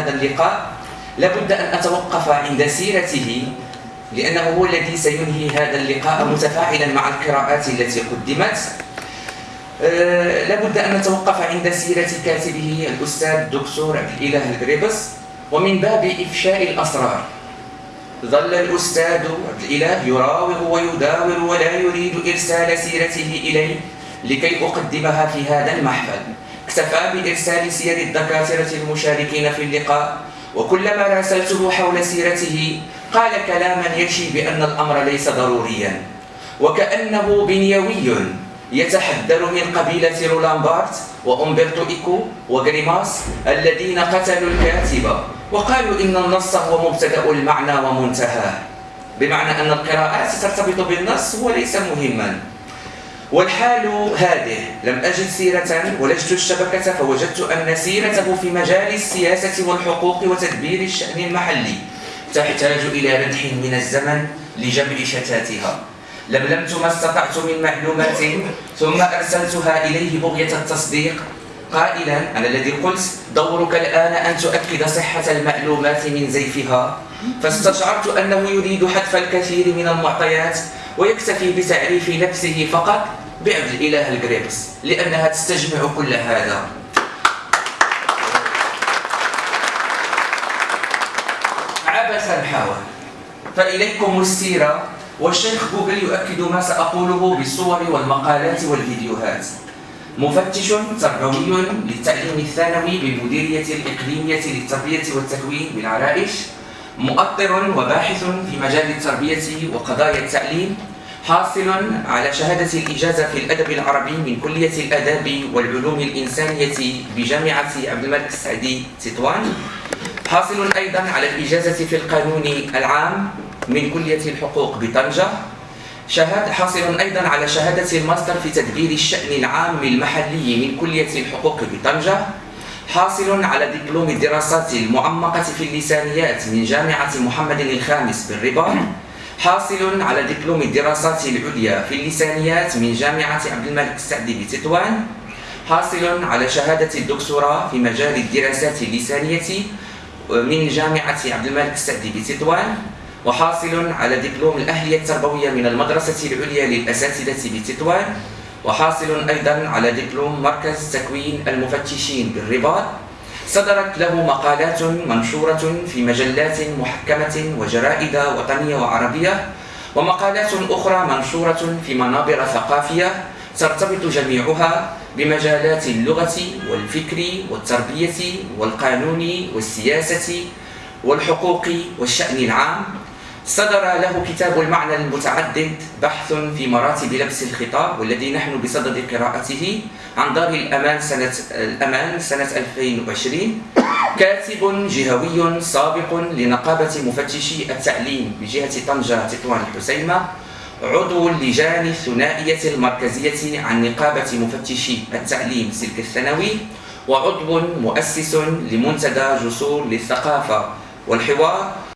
هذا اللقاء لابد أن أتوقف عند سيرته لأنه هو الذي سينهي هذا اللقاء متفاعلا مع القراءات التي قدمت. أه لابد أن نتوقف عند سيرة كاتبه الأستاذ الدكتور عبد الإله القريبس ومن باب إفشاء الأسرار. ظل الأستاذ عبد الإله يراوغ ويداور ولا يريد إرسال سيرته إلي لكي أقدمها في هذا المحفل. اكتفى بإرسال سير الدكاترة المشاركين في اللقاء وكلما راسلته حول سيرته قال كلاما يشي بأن الأمر ليس ضروريا. وكأنه بنيوي يتحذر من قبيلة رولان بارت وأمبرتو إيكو وغريماس الذين قتلوا الكاتب وقالوا إن النص هو مبتدأ المعنى ومنتهاه بمعنى أن القراءات ترتبط بالنص وليس مهما. والحال هذه. لم أجد سيرة ولجت الشبكة فوجدت أن سيرته في مجال السياسة والحقوق وتدبير الشأن المحلي تحتاج إلى ردح من الزمن لجمع شتاتها. لملمت ما استطعت من معلومات ثم أرسلتها إليه بغية التصديق. قائلا أنا الذي قلت دورك الآن أن تؤكد صحة المعلومات من زيفها. فاستشعرت أنه يريد حذف الكثير من المعطيات ويكتفي بتعريف نفسه فقط. بعبد الإله الجريبس لأنها تستجمع كل هذا. عبثا حاول فإليكم السيرة والشيخ جوجل يؤكد ما سأقوله بالصور والمقالات والفيديوهات. مفتش تربوي للتعليم الثانوي بالمديرية الإقليمية للتربية والتكوين بالعرائش مؤطر وباحث في مجال التربية وقضايا التعليم حاصل على شهادة الإجازة في الأدب العربي من كلية الآداب والعلوم الإنسانية بجامعة عبد الملك السعدي تطوان حاصل أيضا على الإجازة في القانون العام من كلية الحقوق بطنجة. شهاد حاصل أيضا على شهادة الماستر في تدبير الشأن العام المحلي من كلية الحقوق بطنجة. حاصل على دبلوم الدراسات المعمقة في اللسانيات من جامعة محمد الخامس بالرباط. حاصل على دبلوم الدراسات العليا في اللسانيات من جامعة عبد الملك السعدي بتطوان حاصل على شهادة الدكتوراه في مجال الدراسات اللسانية من جامعة عبد الملك السعدي بتطوان وحاصل على دبلوم الأهلية التربوية من المدرسة العليا للأساتذة بتطوان وحاصل أيضا على دبلوم مركز تكوين المفتشين بالرباط. صدرت له مقالات منشورة في مجلات محكمة وجرائد وطنية وعربية ومقالات أخرى منشورة في منابر ثقافية ترتبط جميعها بمجالات اللغة والفكر والتربية والقانون والسياسة والحقوق والشأن العام. صدر له كتاب المعنى المتعدد بحث في مراتب لبس الخطاب والذي نحن بصدد قراءته عن دار الأمان سنة الأمان سنة 2020 كاتب جهوي سابق لنقابة مفتشي التعليم بجهة طنجة تطوان الحسيمة عضو اللجان الثنائية المركزية عن نقابة مفتشي التعليم سلك الثانوي وعضو مؤسس لمنتدى جسور للثقافة والحوار.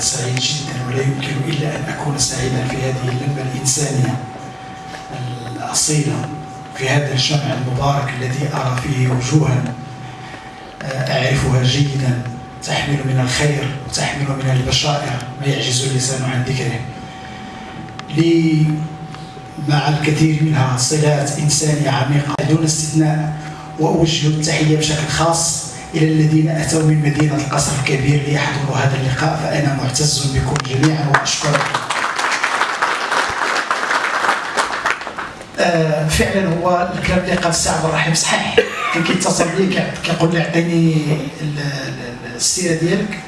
سعيد جدا ولا يمكن إلا أن أكون سعيدا في هذه اللمة الإنسانية الأصيلة في هذا الجمع المبارك الذي أرى فيه وجوها أعرفها جيدا. تحمل من الخير وتحمل من البشائر ما يعجز اللسان عن ذكره. لي مع الكثير منها صلات إنسانية عميقة دون استثناء وأوجه التحية بشكل خاص إلى الذين أتوا من مدينة القصر الكبير ليحضروا هذا اللقاء فأنا معتز بكم جميعا وأشكركم. آه فعلا هو الكلام اللي قال السي عبد الرحيم صحيح. كان كيتصل بي كيقول لي عطيني السيرة ديالك.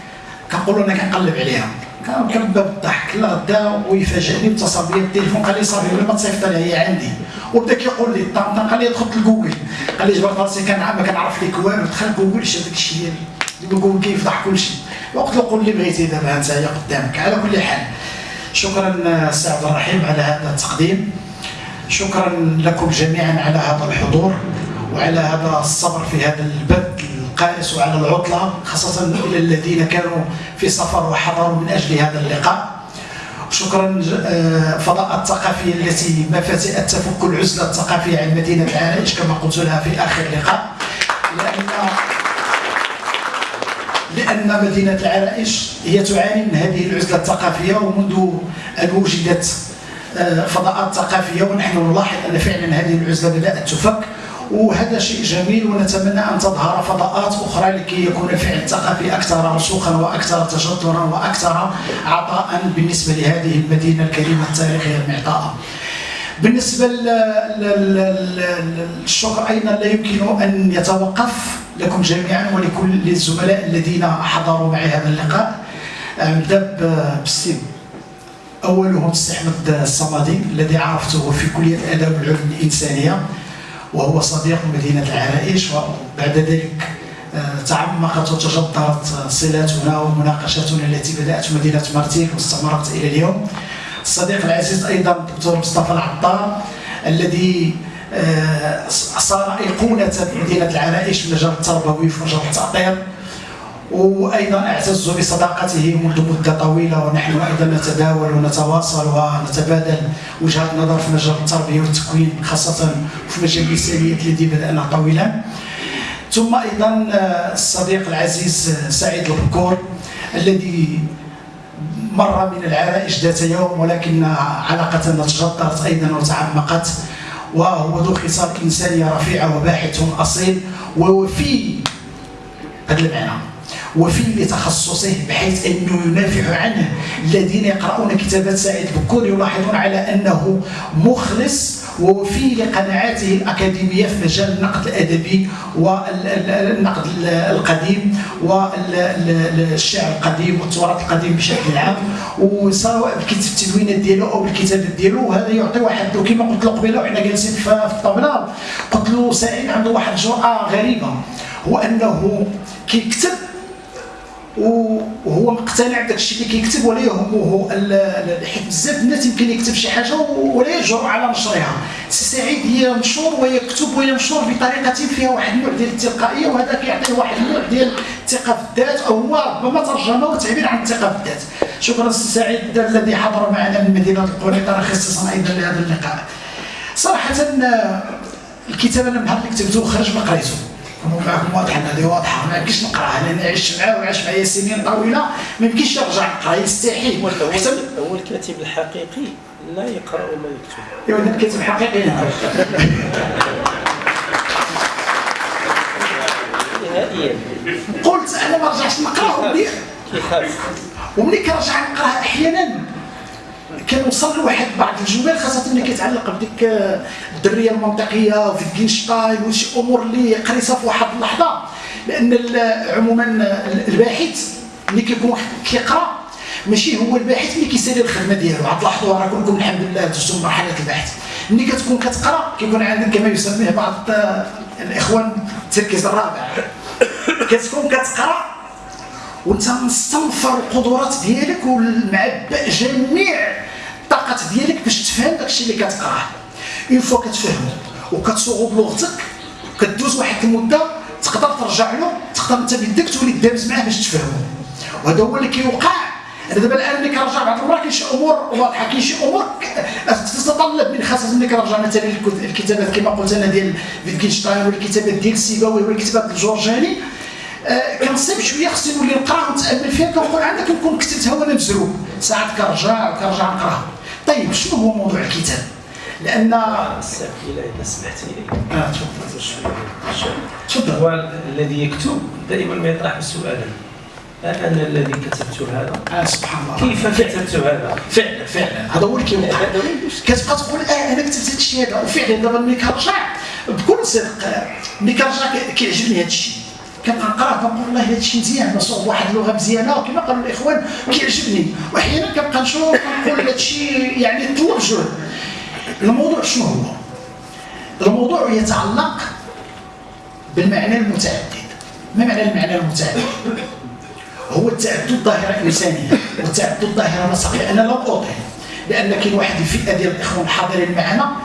كنقول أنا كنقلب عليها. كنبدا بالضحك لا غدا ويفاجئني اتصل بيا بالتليفون قال لي صافي ما تصيفط لها هي عندي. وبدا كيقول لي طنطا قال لي دخلت لجوجل قال لي جبرت راسي كان ما كنعرف ليك والو. دخل جوجل شاد داك الشيء ديالي جوجل كيفضح كل شيء. وقت له قول لي بغيتي دابا انت هي قدامك على كل حال. شكرا السي عبد الرحيم على هذا التقديم. شكرا لكم جميعا على هذا الحضور وعلى هذا الصبر في هذا البث القائس وعلى العطلة خاصة إلى الذين كانوا في سفر وحضروا من أجل هذا اللقاء. شكرا آه، فضاء الثقافية التي ما فتئت تفك العزلة الثقافية عن مدينة العرائش كما قلت لها في آخر لقاء. لأن لأن مدينة العرائش هي تعاني من هذه العزلة الثقافية ومنذ أن وجدت آه، فضاءات ثقافية ونحن نلاحظ أن فعلا هذه العزلة بدأت تفك. وهذا شيء جميل ونتمنى أن تظهر فضاءات أخرى لكي يكون الفعل الثقافي أكثر رسوخا وأكثر تجذرا وأكثر عطاء بالنسبة لهذه المدينة الكريمة التاريخية المعطاءة. بالنسبة للشكر أيضا لا يمكن أن يتوقف لكم جميعا ولكل الزملاء الذين حضروا معي هذا اللقاء. نبدأ بالسيب أولهم السي أحمد الصمدي الذي عرفته في كلية الآداب والعلوم الإنسانية. وهو صديق مدينة العرائش وبعد ذلك آه، تعمقت وتجدرت صلاتنا ومناقشتنا التي بدأت مدينة مرتين واستمرت إلى اليوم. الصديق العزيز أيضا الدكتور مصطفى العطار الذي آه، صار أيقونة مدينة العرائش في المجال التربوي في مجال التأطير وأيضا اعتز بصداقته منذ مدة طويلة ونحن أيضا نتداول ونتواصل ونتبادل وجهات نظر في مجال التربية والتكوين خاصة في مجال الإنسانيات الذي بدانا طويلا ثم أيضا آه، الصديق العزيز آه، سعيد البكور الذي مر من العرائش ذات يوم ولكن علاقتنا تجدرت أيضا وتعمقت وهو ذو خصال إنسانية رفيعة وباحث أصيل ووفي هذا المعنى. وفي لتخصصه بحيث أنه ينافع عنه الذين يقرؤون كتابات سعيد بكور يلاحظون على أنه مخلص ووفي لقناعاته الأكاديمية في مجال النقد الأدبي والنقد القديم والشعر القديم والتراث القديم بشكل عام. وسواء بالتدوينات ديالو أو بالكتابات ديالو وهذا يعطي واحد كما قلت له قبيلة وحنا جالسين في الطاوله قلت له سعيد عنده واحد الجرأة غريبة هو أنه كيكتب وهو مقتنع بداك الشيء اللي كيكتب ولا يهمه حيت بزاف الناس يمكن يكتب شي حاجة ولا يجرؤ على نشرها سي سعيد هي مشهور ويكتب وهي مشهور بطريقة فيها واحد النوع ديال التلقائية وهذا كيعطي واحد النوع ديال الثقة في الذات أو هو ربما ترجمة وتعبير عن الثقة في الذات. شكرا سي سعيد الذي حضر معنا من مدينة القنيطره خصيصا أيضا لهذا اللقاء. صراحة الكتاب أنا النهار اللي كتبته خرج ما قريته كونوا معكم واضحين هذه واضحة. ما يمكنش نقرأها لأن عشت معاه وعاش معايا سنين طويلة. ما يمكنش يرجع نقرا يستحيل هو الكاتب الحقيقي لا يقرأ ولا يكتب. ايوا الكاتب الحقيقي نهائيا. قلت أنا ما رجعتش نقرأ كيخاف. وملي كنرجع نقرأها أحيانا. كنوصل لواحد بعض الجمل خاصة ملي كيتعلق بديك الدرية المنطقية وفيتجنشتاين وشي امور اللي قريتها في واحد اللحظة. لأن عموما الباحث ملي كيكون كيقرأ ماشي هو الباحث اللي كيسالي الخدمة ديالو. عاد لاحظوا راه كلكم الحمد لله دوزتوا مرحلة البحث ملي كتكون كتقرأ كيكون عندك كما يسميه بعض الإخوان التركيز الرابع. كتكون كتقرأ وانت مستنفر القدرات ديالك ومعبأ جميع الطاقات ديالك باش تفهم داكشي اللي كتقراه. une fois كتفهمو وكتصوغو بلغتك كدوز واحد المدة تقدر ترجع له تقدر انت بيدك تولي تدابز معاه باش تفهمو وهذا هو اللي كيوقع. أنا دابا الان ملي كنرجع بعض المرات كاين شي أمور واضحه كاين شي أمور تتطلب من خاصة ملي كنرجع مثلا الكتابات كما قلت أنا ديال فيتكنشتاين ولا الكتابات ديال سيبويه ولا الكتابات الجورجاني آه، كنصيب شوية خصني نولي نقرأ ونتأمل فيها كنقول عندك كنكون كتبتها وأنا مزروب. ساعات كنرجع كنرجع نقرأها. طيب شنو هو موضوع الكتاب؟ لأن السائل إذا سمحت لي. آه تفضل. تفضل. هو الذي يكتب دائما ما يطرح سؤالا. أنا الذي كتبت هذا. آه سبحان الله. كيف كتبت هذا؟ فعلا فعلا. هذا هو اللي المشكل. كتبقى تقول آه أنا كتبت هذا الشيء هذا وفعلا دابا ملي كنرجع بكل صدق ملي كنرجع كيعجبني هذا الشيء. كنبقى نقرا كنقول والله هذا الشيء مزيان مصوب واحد اللغة مزيانة وكما قالوا الإخوان كيعجبني وأحيانا كنبقى نشوف كنقول هذا الشيء يعني طلب جهد الموضوع شنو هو؟ الموضوع يتعلق بالمعنى المتعدد ما معنى المعنى المتعدد؟ هو التعدد ظاهرة إنسانية والتعدد ظاهرة نسقية أنا لا أوطي لأن كاين واحد الفئة ديال الإخوان الحاضرين معنا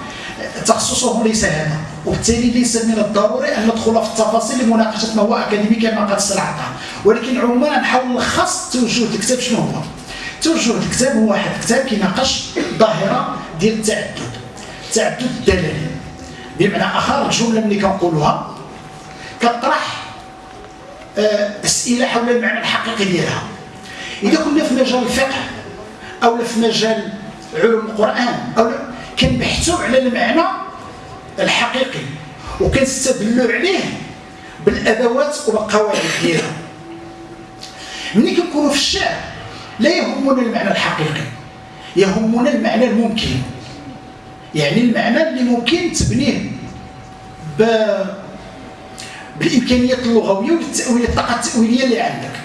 تخصصهم ليس هذا وبالتالي ليس من الضروري أن ندخل في التفاصيل لمناقشة ما هو أكاديمي كما قد استلعبها ولكن عموما نحاول نلخص توجه الكتاب شنو هو. توجه الكتاب هو واحد الكتاب كيناقش ظاهرة ديال التعدد. التعدد الدلالي بمعنى آخر الجملة ملي كنقولوها كطرح آه، أسئلة حول المعنى الحقيقي ديالها. إذا كنا في مجال الفقه أو في مجال علوم القرآن أو كنبحثوا على المعنى الحقيقي وكنستدلوا عليه بالأدوات والقواعد ديالها. ملي كنكونوا في الشعر لا يهمنا المعنى الحقيقي يهمنا المعنى الممكن. يعني المعنى اللي ممكن تبنيه ب بالإمكانيات اللغوية والتاويل الطاقه التأويلية اللي عندك.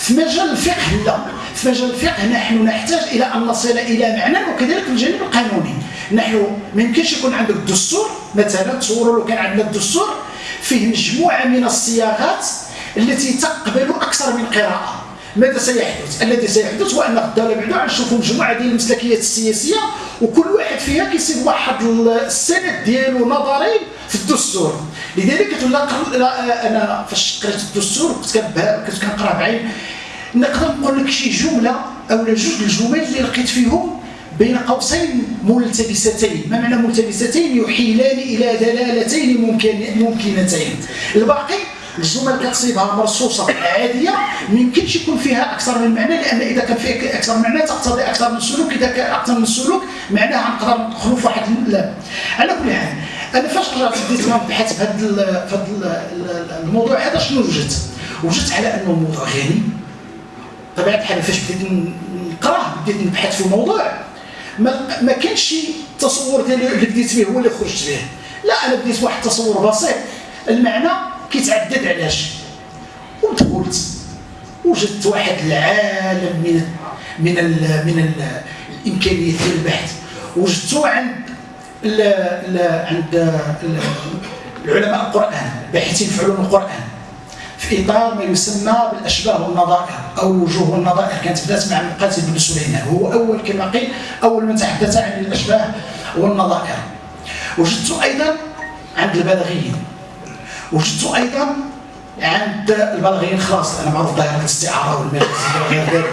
في مجال الفقه لا. في مجال الفقه نحن نحتاج إلى أن نصل إلى معنى وكذلك الجانب القانوني. نحن ما يمكنش يكون عندك دستور مثلا تصوروا لو كان عندنا الدستور فيه مجموعة من الصياغات التي تقبل أكثر من قراءة. ماذا سيحدث؟ الذي سيحدث هو أن الدولة بعدا غنشوفوا مجموعة ديال المسلكيات السياسية وكل واحد فيها كيصيب واحد السند ديالو نظري الدستور. لذلك لا، أنا فاش قريت الدستور كنت كنقرأ بعين. نقدر نقول لك شي جملة أو جوج الجمل اللي لقيت فيهم بين قوسين ملتبستين. ما معنى ملتبستين؟ يحيلان إلى دلالتين ممكن ممكنتين. الباقي الجمل كتصيبها مرصوصة عادية ما يمكنش يكون فيها أكثر من معنى لأن إذا كان فيها أكثر من معنى تقتضي أكثر من سلوك إذا كان أكثر من سلوك معناها نقدر ندخلوا في واحد على كل حال أنا فاش رجعت بديت نبحث في هذا الموضوع هذا شنو وجدت؟ وجدت على أنه الموضوع غني. طبيعة الحال فاش بديت نقراه بديت نبحث في الموضوع ما ما كانش شي تصور ديالي اللي بديت به هو اللي خرجت به. لا أنا بديت واحد التصور بسيط. المعنى كيتعدد علاش. ودخلت وجدت واحد العالم من من ال من ال الإمكانيات ديال البحث. وجدته عند ال ال عند ال- العلماء القرآن باحثين في علوم القرآن. في إطار ما يسمى بالأشباه والنظائر أو الوجوه والنظائر كانت بدأت مع المقاتل بن سليمان. هو أول كما قيل أول من تحدث عن الأشباه والنظائر. وجدت أيضا عند البلاغيين وجدت أيضا عند البلاغيين خلاص أنا معروف ظاهره الاستعارة والمجاز وغير ذلك.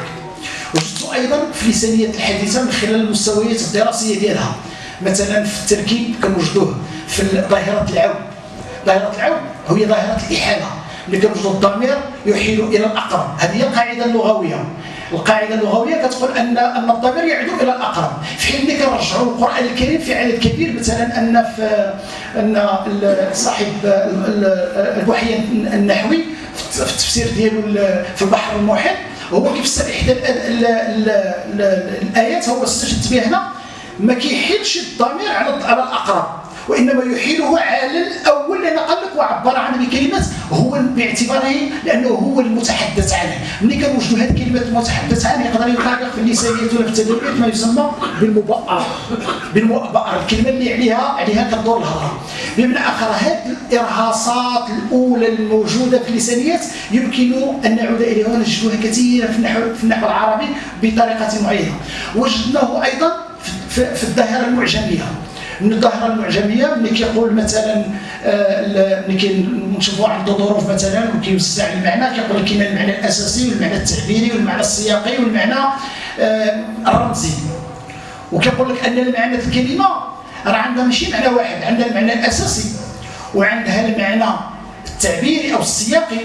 وجدت أيضا في لسانية الحديثة من خلال المستويات الدراسية ديالها. مثلا في التركيب كنوجدوه في ظاهرة العون. ظاهرة العون هي ظاهرة الإحالة. اللي كنوجد الضمير يحيل إلى الأقرب. هذه هي القاعدة اللغوية. القاعدة اللغوية كتقول ان أن الضمير يعود إلى الأقرب. في حين كنرجعوا للقرآن الكريم في عدد كبير مثلا أن في أن صاحب ال- ال- الوحي النحوي في التفسير ديالو ال- في البحر المحيط هو كيفسر إحدى ال- ال- ال- ال- الآيات هو استشهدت به هنا. ما كيحيلش الضمير على على الأقرب وإنما يحيله على الأول لأن قال لك وعبر عنه بكلمه هو باعتباره لأنه هو المتحدث عنه. ملي كنوجدوا هذه الكلمة المتحدث عنه يقدر يطابق في اللسانيات ولا في التدريبات ما يسمى بالمبأر بالمؤبأر. الكلمة اللي عليها عليها كدور الهضرة. بمعنى آخر هذه الإرهاصات الأولى الموجودة في اللسانيات يمكن أن نعود إليها ونجدها كثيرا في النحو في النحو العربي بطريقة معينة. وجدناه أيضا في- الظاهره المعجمية. من الظاهره المعجمية ملي كيقول مثلا آه، ملي كنشوفوا واحد الظروف مثلا وكيوسع المعنى كيقول لك كاين المعنى الأساسي والمعنى التعبيري والمعنى السياقي والمعنى آه، الرمزي. وكيقول لك أن المعنى الكلمة راه عندها ماشي معنى واحد عندها المعنى الأساسي وعندها المعنى التعبيري أو السياقي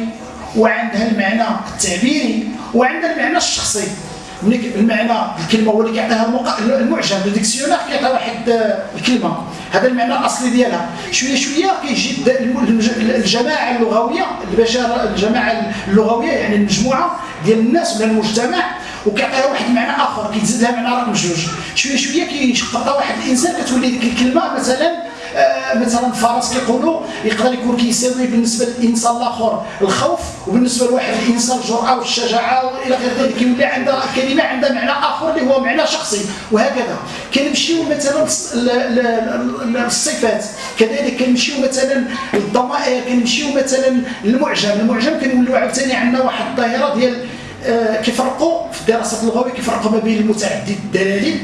وعندها المعنى التعبيري وعندها المعنى الشخصي. المعنى الكلمة هو اللي كيعطيها المعجم الديكسيونير كيعطي واحد الكلمة. هذا المعنى الأصلي ديالها. شوية شوية كيجي الجماعة اللغوية البشر الجماعة اللغوية يعني المجموعة ديال الناس ولا المجتمع وكيعطيها واحد المعنى آخر كيتزاد لها معنى رقم جوج. شوية شوية كيشقق واحد الإنسان كتولي ديك الكلمة مثلا مثلا فرس كيقولوا يقدر يكون كيساوي بالنسبة للإنسان الآخر الخوف وبالنسبة لواحد الإنسان الجرأة والشجاعة وإلى غير ذلك كيولي عندها كلمة عندها معنى آخر اللي هو معنى شخصي وهكذا. كنمشيو مثلا للصفات كذلك كنمشيو مثلا للضمائر كنمشيو مثلا للمعجم. المعجم كنوليو عاوتاني عندنا واحد الظاهره ديال آه، كيفرقوا في الدراسات اللغوية كيفرقوا ما بين المتعدد الدلالي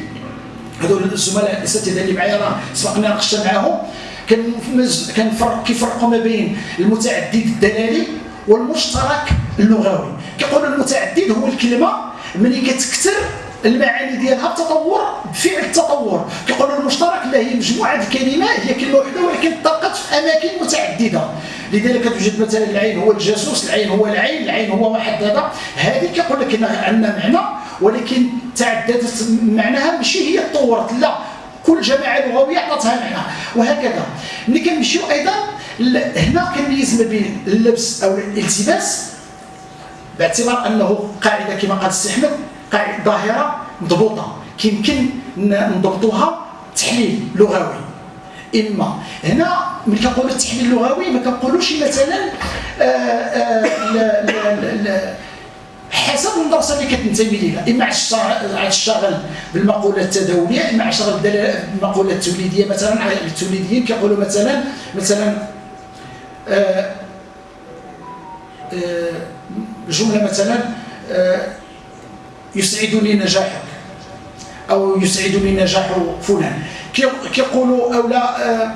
هذول الزملاء الاساتذه اللي معايا راه سبقنا ناقشنا معاهم. كنفرق كيفرقوا ما بين المتعدد الدلالي والمشترك اللغوي. كيقولوا المتعدد هو الكلمة ملي كتكثر المعاني ديالها بتطور بفعل التطور. كيقولوا المشترك لا هي مجموعة الكلمات هي كلمة واحدة ولكن طلقت في أماكن متعددة. لذلك توجد مثلا العين هو الجاسوس العين هو العين العين هو واحد هذا هذه كيقول لك عندنا معنى. ولكن تعددت معناها ماشي هي تطورت لا كل جماعة لغوية عطاتها معنى وهكذا. ملي كنمشيو أيضا هنا كنميز ما بين اللبس أو الالتباس باعتبار أنه قاعدة كما قال السي أحمد قاعدة ظاهرة مضبوطة. كيمكن نضبطوها تحليل لغوي. إما هنا ملي كنقولوا التحليل اللغوي ما كنقولوش مثلا آآ آه، آآ آه، حسب المدرسة اللي كتنتمي ليها. إما الشغل بالمقولة التداولية إما الشغل بالمقوله التوليدية مثلا التوليديين كيقولوا مثلا مثلا آه، آه، جملة مثلا آه، يسعدني نجاحك أو يسعدني نجاح فلان. كيقولوا أو لا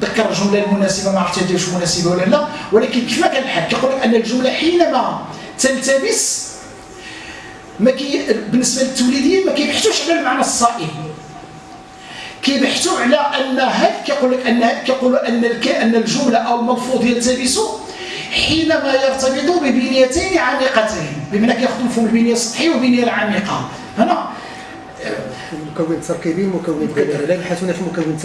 ذكر الجملة المناسبة ما عرفتش واش مناسبة ولا لا ولكن كيف الحال؟ كيقول أن الجملة حينما تلتبس ما كي بالنسبة للتوليديين ما كيبحثوش على المعنى الصائب كيبحثوا على أن هل كيقول لك أن كيقولوا أن أن الجملة أو الملفوظ يلتبس حينما يرتبط ببنيتين عميقتين. بمعنى كياخذوا مفهوم البنية السطحيه والبنية العميقة. هنا؟ مكون تركيبي ومكون لا يبحثون في مكون